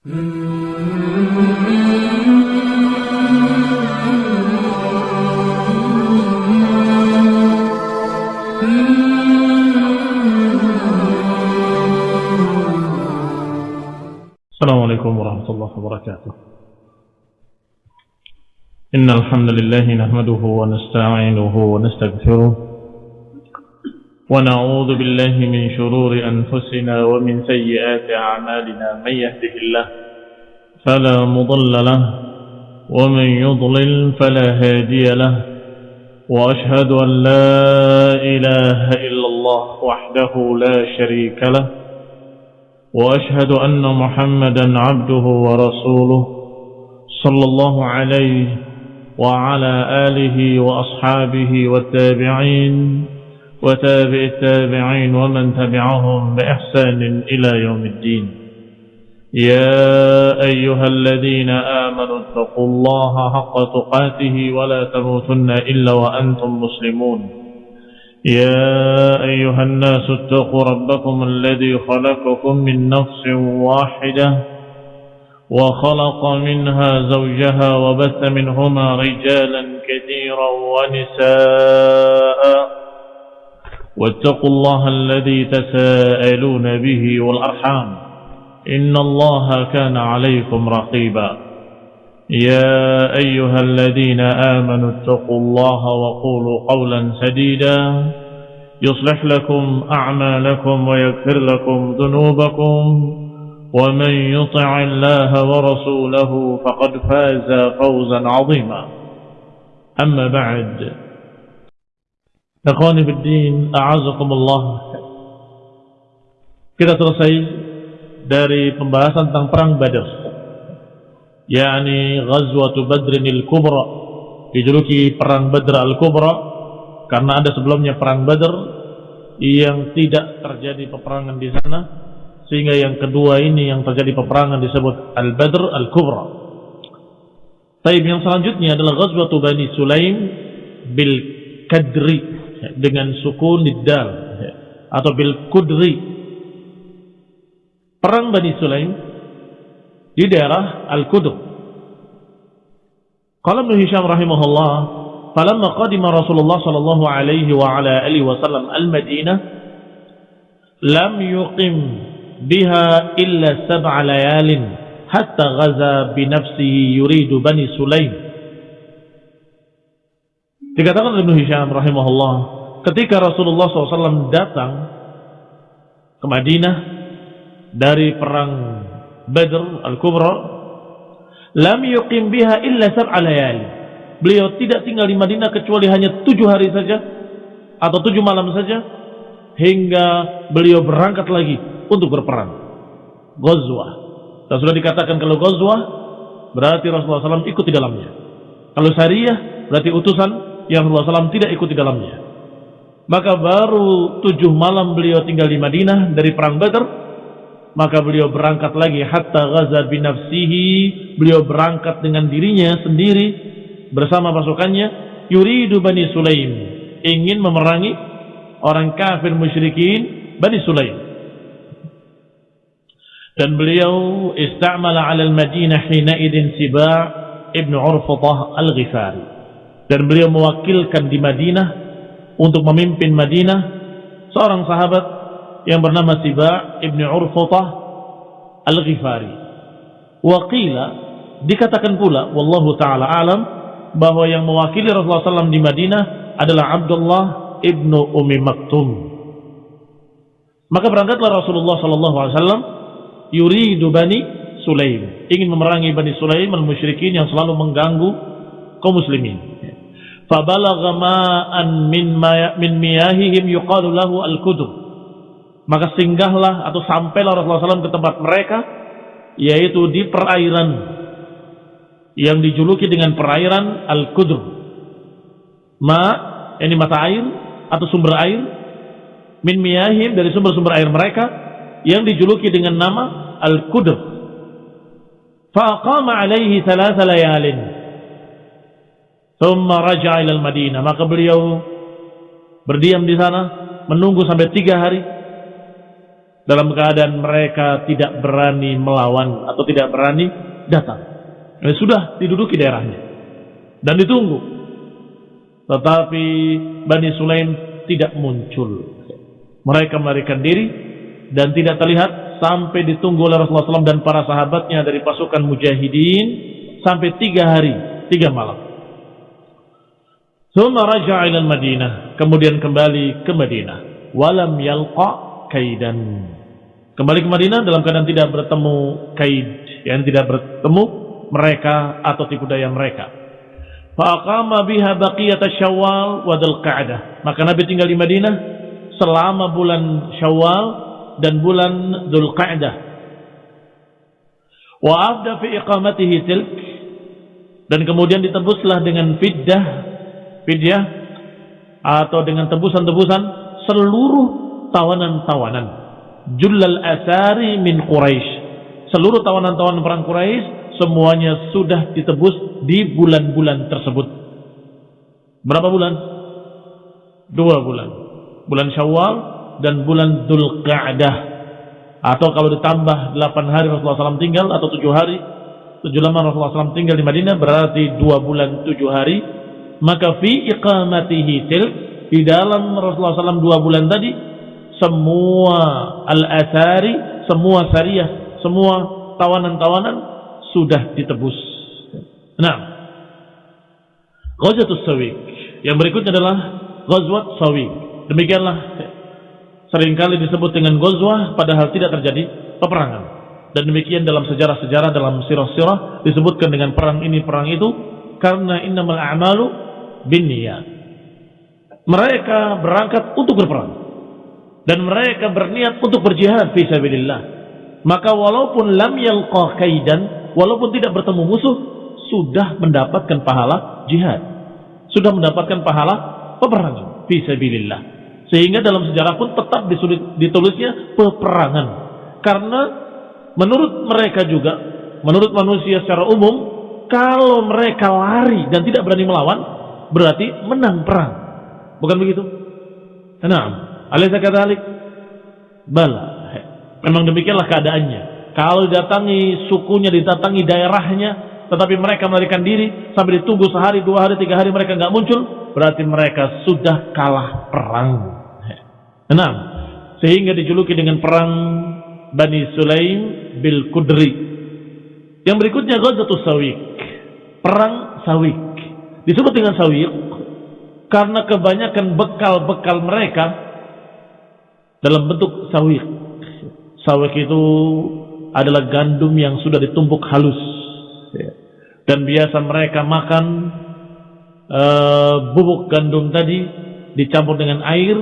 السلام عليكم ورحمة الله وبركاته. إن الحمد لله نحمده ونستعينه ونستغفره ونعوذ بالله من شرور أنفسنا ومن سيئات أعمالنا من يهده الله فلا مضل له ومن يضلل فلا هادي له وأشهد أن لا إله إلا الله وحده لا شريك له وأشهد أن محمدا عبده ورسوله صلى الله عليه وعلى آله وأصحابه والتابعين وتابع التابعين ومن تبعهم بإحسان إلى يوم الدين. يا أيها الذين آمنوا اتقوا الله حق تقاته ولا تموتن إلا وأنتم مسلمون. يا أيها الناس اتقوا ربكم الذي خلقكم من نفس واحدة وخلق منها زوجها وبث منهما رجالا كثيرا ونساء واتقوا الله الذي تساءلون به والأرحام إن الله كان عليكم رقيبا. يا أيها الذين آمنوا اتقوا الله وقولوا قولا سديدا. يصلح لكم أعمالكم ويغفر لكم ذنوبكم. ومن يطع الله ورسوله فقد فاز فوزا عظيما. أما بعد Ikhwani Fiddin, A'azakumullah. Kita selesai dari pembahasan tentang perang Badr yakni Ghazwatu Badrin al-Kubra. Dijuluki perang Badr al-Kubra karena ada sebelumnya perang Badr yang tidak terjadi peperangan di sana sehingga yang kedua ini yang terjadi peperangan disebut Al-Badr Al-Kubra. Taib yang selanjutnya adalah Ghazwatu Bani Sulaim bil Kadri dengan sukun dal atau bil Kudri perang Bani Sulaim di daerah Al-Qudr. Qala Ibnu Hisham rahimahullah, "Falamma qadima Rasulullah sallallahu alaihi wa ala alihi wasallam al-Madinah, lam yuqim biha illa sab'a layalin hatta ghaza bi nafsihi yuridu Bani Sulaim." Dikatakan Ibnu Hisham rahimahullah, ketika Rasulullah SAW datang ke Madinah dari perang Badr Al-Kubra lam yuqim biha illa sab'a beliau tidak tinggal di Madinah kecuali hanya tujuh hari saja atau tujuh malam saja hingga beliau berangkat lagi untuk berperang. Ghazwah. Dan sudah dikatakan kalau Ghazwah berarti Rasulullah SAW ikut di dalamnya. Kalau Syariah berarti utusan yang Rasulullah SAW tidak ikut di dalamnya. Maka baru tujuh malam beliau tinggal di Madinah dari perang Badr maka beliau berangkat lagi. Hatta ghaza binafsihi beliau berangkat dengan dirinya sendiri bersama pasukannya. Yuridu Bani Sulaim ingin memerangi orang kafir musyrikin Bani Sulaim. Dan beliau istamala ala al-Madinah hina idin Siba' ibn Urfatah al-Ghifari dan beliau mewakilkan di Madinah untuk memimpin Madinah seorang sahabat yang bernama Siba' ibn Urfatah Al-Ghifari. Waqila dikatakan pula wallahu taala alam bahwa yang mewakili Rasulullah SAW di Madinah adalah Abdullah ibnu Umi Maktum. Maka berangkatlah Rasulullah SAW yuridu Bani Sulaim, ingin memerangi Bani Sulaim al-musyrikin yang selalu mengganggu kaum muslimin. Fabalagha ma'an min min miyahihim yuqalu lahu al-kudur maka singgahlah atau sampailah Rasulullah SAW ke tempat mereka yaitu di perairan yang dijuluki dengan perairan Al-Qudr ma ini mata air atau sumber air? Min miyahim dari sumber-sumber air mereka yang dijuluki dengan nama Al-Qudr faqama alaihi thalatha layalin thumma raja'a ila al-Madinah maka beliau berdiam di sana menunggu sampai tiga hari dalam keadaan mereka tidak berani melawan atau tidak berani datang. Ini sudah diduduki daerahnya dan ditunggu. Tetapi Bani Sulaim tidak muncul. Mereka melarikan diri dan tidak terlihat sampai ditunggu oleh Rasulullah SAW dan para sahabatnya dari pasukan mujahidin sampai tiga hari, tiga malam. Thumma raja'a ila Madinah, kemudian kembali ke Madinah. Walam yalqa kaidan. Kembali ke Madinah dalam keadaan tidak bertemu kaid, yang tidak bertemu mereka atau tipu daya mereka. Faqama biha baqiyat Syawal wa Dzulqa'dah. Maka Nabi tinggal di Madinah selama bulan Syawal dan bulan Dzulqa'dah. Wa afda fi iqamatihi tilk dan kemudian ditebuslah dengan fiddah fidyah atau dengan tebusan-tebusan seluruh tawanan-tawanan. Jullal asari min Quraisy seluruh tawanan-tawanan perang Quraisy semuanya sudah ditebus di bulan-bulan tersebut. Berapa bulan? dua bulan. Bulan Syawal dan bulan Dzulqa'dah. Atau kalau ditambah 8 hari Rasulullah SAW tinggal atau 7 hari 7 lama Rasulullah SAW tinggal di Madinah berarti 2 bulan 7 hari maka fi iqamatihi til di dalam Rasulullah SAW 2 bulan tadi semua al-athari semua syariah semua tawanan-tawanan sudah ditebus. Nah. Ghazwatus Sawiq. Yang berikutnya adalah Ghazwat Sawiq. Demikianlah sering kali disebut dengan Ghazwah padahal tidak terjadi peperangan. Dan demikian dalam sejarah-sejarah dalam sirah-sirah disebutkan dengan perang ini perang itu karena innamal a'malu binniyat. Mereka berangkat untuk berperang dan mereka berniat untuk berjihad fi sabilillah. Maka walaupun lam yalqa kaidan, walaupun tidak bertemu musuh, sudah mendapatkan pahala jihad. Sudah mendapatkan pahala peperangan fi sabilillah. Sehingga dalam sejarah pun tetap ditulisnya peperangan. Karena menurut mereka juga, menurut manusia secara umum, kalau mereka lari dan tidak berani melawan, berarti menang perang. Bukan begitu? Nah, alaihi kadzalik. Bala. Memang demikianlah keadaannya. Kalau didatangi sukunya, didatangi daerahnya, tetapi mereka melarikan diri sampai ditunggu sehari, dua hari, tiga hari mereka nggak muncul, berarti mereka sudah kalah perang. Enam. Sehingga dijuluki dengan perang Bani Sulaim bil Kudri. Yang berikutnya Ghazatus Sawiq. Perang Sawiq. Disebut dengan Sawiq karena kebanyakan bekal-bekal mereka dalam bentuk Sawiq. Sawiq itu adalah gandum yang sudah ditumbuk halus. Dan biasa mereka makan uh, bubuk gandum tadi dicampur dengan air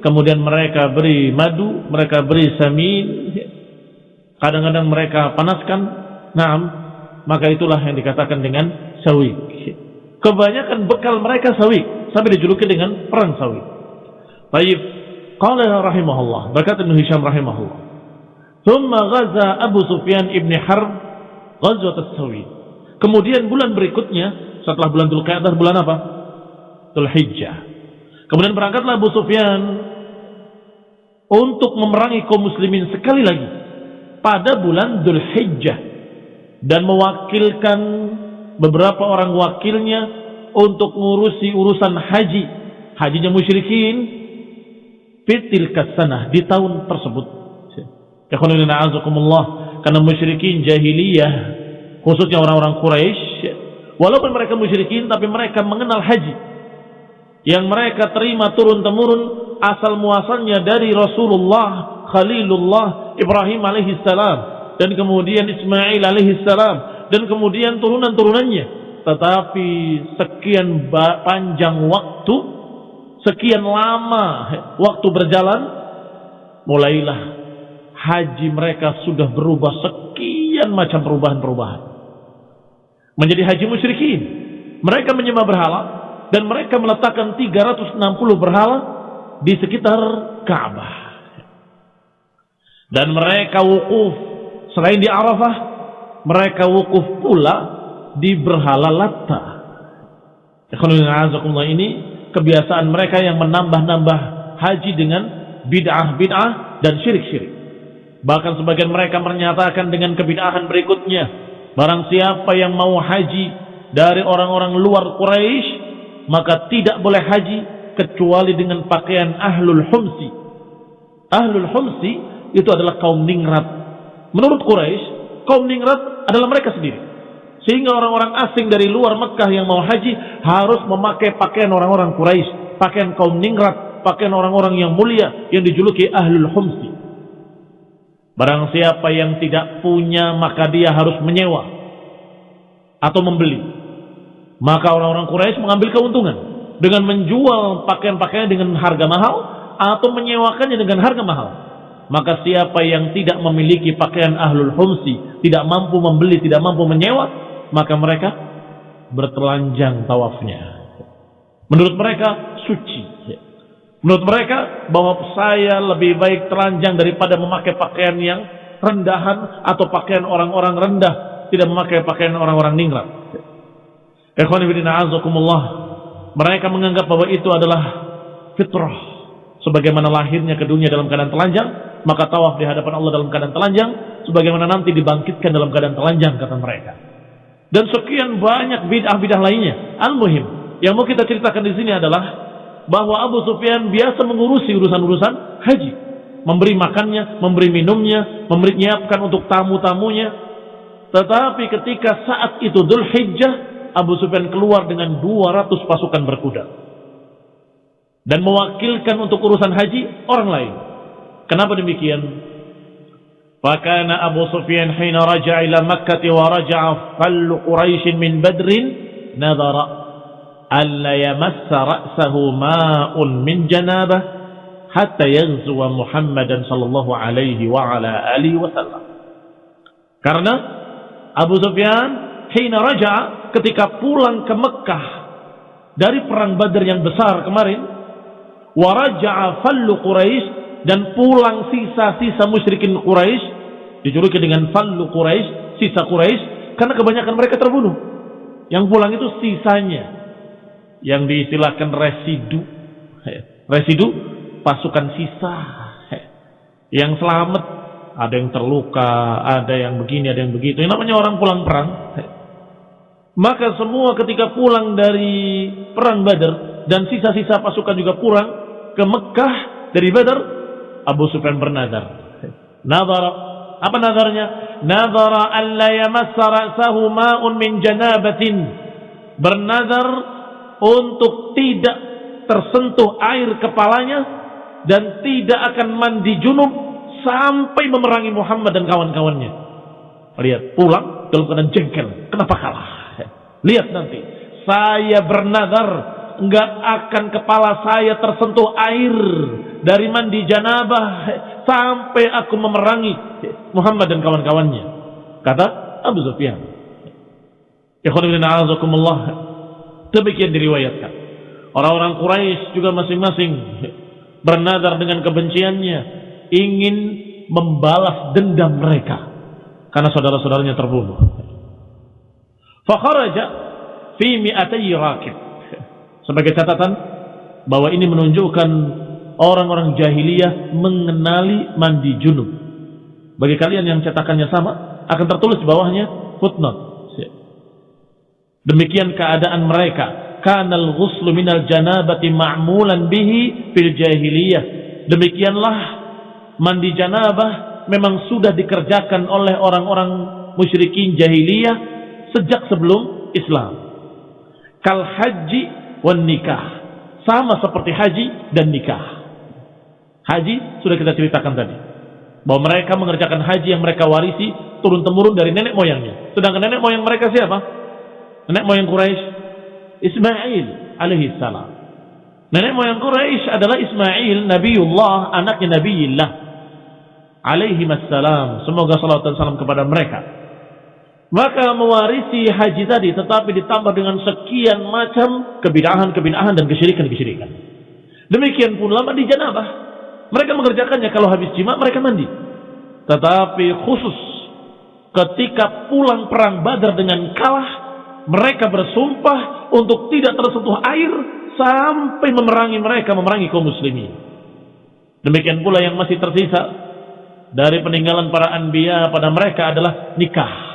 kemudian mereka beri madu, mereka beri samin, kadang-kadang mereka panaskan, naam, maka itulah yang dikatakan dengan sawi. Kebanyakan bekal mereka sawi, sampai dijuluki dengan perang sawi. Baik, qala rahimahullah, berkata Ibnu Hisham rahimahullah. Thumma ghaza Abu Sufyan ibn Harb ghazwat sawi. Kemudian bulan berikutnya, setelah bulan Dzulqa'dah bulan apa? Dzulhijjah. Kemudian berangkatlah Abu Sufyan untuk memerangi kaum muslimin sekali lagi pada bulan Dhul Hijjah dan mewakilkan beberapa orang wakilnya untuk mengurusi urusan haji. Hajinya musyrikin. Fitil kasanah di tahun tersebut. Karena musyrikin jahiliyah khususnya orang-orang Quraisy walaupun mereka musyrikin tapi mereka mengenal haji. Yang mereka terima turun temurun asal muasalnya dari Rasulullah, Khalilullah, Ibrahim alaihi salam dan kemudian Ismail alaihi salam dan kemudian turunan-turunannya. Tetapi sekian panjang waktu, sekian lama waktu berjalan, mulailah haji mereka sudah berubah sekian macam perubahan-perubahan. Menjadi haji musyrikin. Mereka menyembah berhala dan mereka meletakkan 360 berhala di sekitar Ka'bah. Dan mereka wukuf selain di Arafah, mereka wukuf pula di berhala Latta. ini kebiasaan mereka yang menambah-nambah haji dengan bid'ah-bid'ah dan syirik-syirik. Bahkan sebagian mereka menyatakan dengan kebidahan berikutnya. Barang siapa yang mau haji dari orang-orang luar Quraisy, maka tidak boleh haji kecuali dengan pakaian ahlul humsi. Ahlul humsi itu adalah kaum ningrat. Menurut Quraisy, kaum ningrat adalah mereka sendiri. Sehingga orang-orang asing dari luar Mekah yang mau haji harus memakai pakaian orang-orang Quraisy, pakaian kaum ningrat, pakaian orang-orang yang mulia yang dijuluki ahlul humsi. Barang siapa yang tidak punya maka dia harus menyewa atau membeli. Maka orang-orang Quraisy mengambil keuntungan dengan menjual pakaian-pakaian dengan harga mahal atau menyewakannya dengan harga mahal. Maka siapa yang tidak memiliki pakaian ahlul humsi, tidak mampu membeli, tidak mampu menyewa, maka mereka bertelanjang tawafnya. Menurut mereka suci. Menurut mereka bahwa saya lebih baik telanjang daripada memakai pakaian yang rendahan atau pakaian orang-orang rendah, tidak memakai pakaian orang-orang ningrat. Mereka menganggap bahwa itu adalah fitrah. Sebagaimana lahirnya ke dunia dalam keadaan telanjang, maka tawaf di hadapan Allah dalam keadaan telanjang, sebagaimana nanti dibangkitkan dalam keadaan telanjang kata mereka. Dan sekian banyak bid'ah-bid'ah lainnya. Al-Muhim, yang mau kita ceritakan di sini adalah bahwa Abu Sufyan biasa mengurusi urusan-urusan haji. Memberi makannya, memberi minumnya, memberi nyiapkan untuk tamu-tamunya. Tetapi ketika saat itu Dhul Hijjah, Abu Sufyan keluar dengan 200 pasukan berkuda. Dan mewakilkan untuk urusan haji orang lain. Kenapa demikian? Fakana Abu Sufyan hina raja'a ila Makkah wa raja'a fallu Quraisy min Badrin nadhara alla yamassa ra'sahu ma'un min janabah hatta yaghzuwa Muhammadan sallallahu alaihi wa ala alihi. Karena Abu Sufyan hina raja ketika pulang ke Mekah dari perang Badar yang besar kemarin wa raja'a Quraisy dan pulang sisa-sisa musyrikin Quraisy dijuluki dengan fallu Quraisy, sisa Quraisy karena kebanyakan mereka terbunuh. Yang pulang itu sisanya yang diistilahkan residu. Residu pasukan sisa yang selamat. Ada yang terluka, ada yang begini, ada yang begitu. Ini namanya orang pulang perang. Maka semua ketika pulang dari perang Badar dan sisa-sisa pasukan juga pulang ke Mekah dari Badar, Abu Sufyan bernadar. Nadar apa nadarnya? Nadara an la yamassa ra'sahu ma'un min janabatin. Bernadar untuk tidak tersentuh air kepalanya dan tidak akan mandi junub sampai memerangi Muhammad dan kawan-kawannya. Lihat, pulang dalam keadaan jengkel. Kenapa kalah? Lihat nanti. Saya bernadar enggak akan kepala saya tersentuh air dari mandi janabah sampai aku memerangi Muhammad dan kawan-kawannya. Kata Abu Sufyan. Ikhwan ibn a'azakumullah. Demikian diriwayatkan. Orang-orang Quraisy juga masing-masing bernadar dengan kebenciannya ingin membalas dendam mereka karena saudara-saudaranya terbunuh. Fakharaja fi mi'atai rakib. Sebagai catatan bahwa ini menunjukkan orang-orang jahiliyah mengenali mandi junub. Bagi kalian yang cetakannya sama, akan tertulis di bawahnya footnote. Demikian keadaan mereka. Kanal ghuslu minal janabati ma'mulan bihi fil jahiliyah. Demikianlah mandi janabah memang sudah dikerjakan oleh orang-orang musyrikin jahiliyah sejak sebelum Islam. Kal haji wan nikah. Sama seperti haji dan nikah. Haji sudah kita ceritakan tadi. Bahwa mereka mengerjakan haji yang mereka warisi turun-temurun dari nenek moyangnya. Sedangkan nenek moyang mereka siapa? Nenek moyang Quraisy Ismail alaihi salam. Nenek moyang Quraisy adalah Ismail Nabiullah, anaknya Nabiullah alaihi salam. Semoga salat dan salam kepada mereka. Maka mewarisi haji tadi tetapi ditambah dengan sekian macam kebidahan-kebidahan dan kesyirikan-kesyirikan. Demikian pula mandi janabah. Mereka mengerjakannya kalau habis jima mereka mandi. Tetapi khusus ketika pulang perang Badar dengan kalah mereka bersumpah untuk tidak tersentuh air sampai memerangi mereka, memerangi kaum muslimin. Demikian pula yang masih tersisa dari peninggalan para anbiya pada mereka adalah nikah.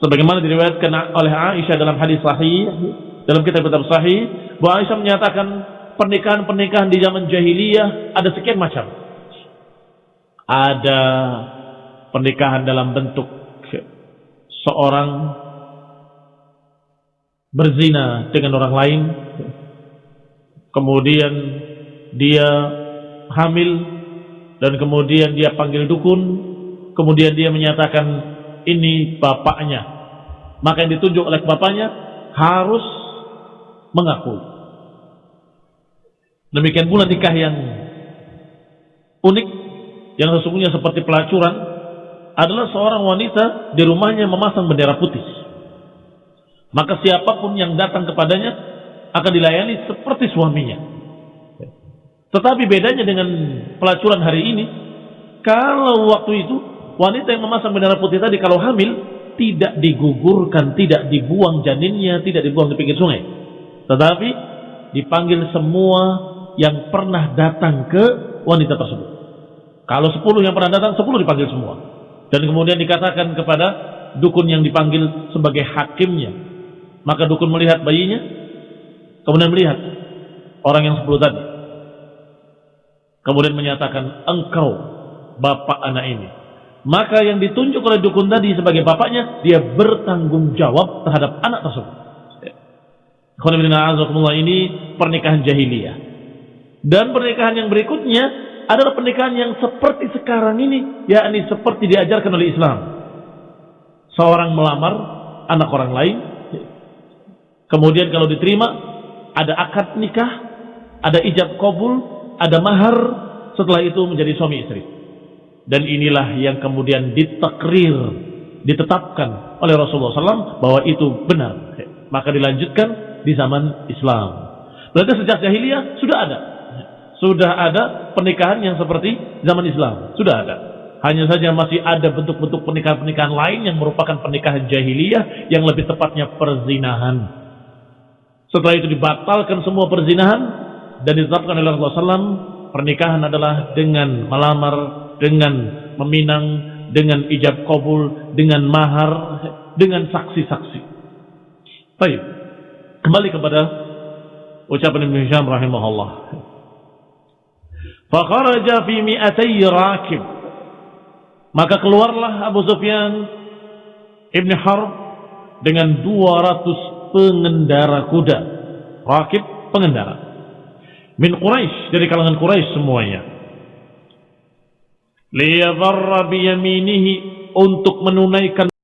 Sebagaimana diriwayatkan oleh Aisyah dalam hadis sahih, dalam kitab-kitab sahih, bahwa Aisyah menyatakan pernikahan-pernikahan di zaman jahiliyah ada sekian macam. Ada pernikahan dalam bentuk seorang berzina dengan orang lain, kemudian dia hamil dan kemudian dia panggil dukun, kemudian dia menyatakan ini bapaknya. Maka yang ditunjuk oleh bapaknya harus mengaku. Demikian pula nikah yang unik yang sesungguhnya seperti pelacuran adalah seorang wanita di rumahnya memasang bendera putih. Maka siapa pun yang datang kepadanya akan dilayani seperti suaminya. Tetapi bedanya dengan pelacuran hari ini, kalau waktu itu wanita yang memasang bendera putih tadi kalau hamil tidak digugurkan, tidak dibuang janinnya, tidak dibuang di pinggir sungai. Tetapi dipanggil semua yang pernah datang ke wanita tersebut. Kalau sepuluh yang pernah datang, sepuluh dipanggil semua. Dan kemudian dikatakan kepada dukun yang dipanggil sebagai hakimnya. Maka dukun melihat bayinya, kemudian melihat orang yang sepuluh tadi. Kemudian menyatakan, engkau bapak anak ini. Maka yang ditunjuk oleh dukun tadi sebagai bapaknya, dia bertanggung jawab terhadap anak tersebut. ini pernikahan jahiliyah. Dan pernikahan yang berikutnya adalah pernikahan yang seperti sekarang ini, yakni seperti diajarkan oleh Islam. Seorang melamar anak orang lain, kemudian kalau diterima, ada akad nikah, ada ijab kabul, ada mahar, setelah itu menjadi suami istri. Dan inilah yang kemudian ditakrir, ditetapkan oleh Rasulullah SAW bahwa itu benar. Maka dilanjutkan di zaman Islam. Berarti sejak jahiliyah sudah ada. Sudah ada pernikahan yang seperti zaman Islam. Sudah ada. Hanya saja masih ada bentuk-bentuk pernikahan-pernikahan lain yang merupakan pernikahan jahiliyah yang lebih tepatnya perzinahan. Setelah itu dibatalkan semua perzinahan dan ditetapkan oleh Rasulullah SAW pernikahan adalah dengan melamar, dengan meminang, dengan ijab kabul, dengan mahar, dengan saksi-saksi. Baik, kembali kepada ucapan Ibn Hisham rahimahullah. Fakharaja fi mi'atai rakib. Maka keluarlah Abu Sufyan Ibn Harb dengan 200 pengendara kuda. Rakib pengendara min Quraisy dari kalangan Quraisy semuanya liyadharra biyaminihi untuk menunaikan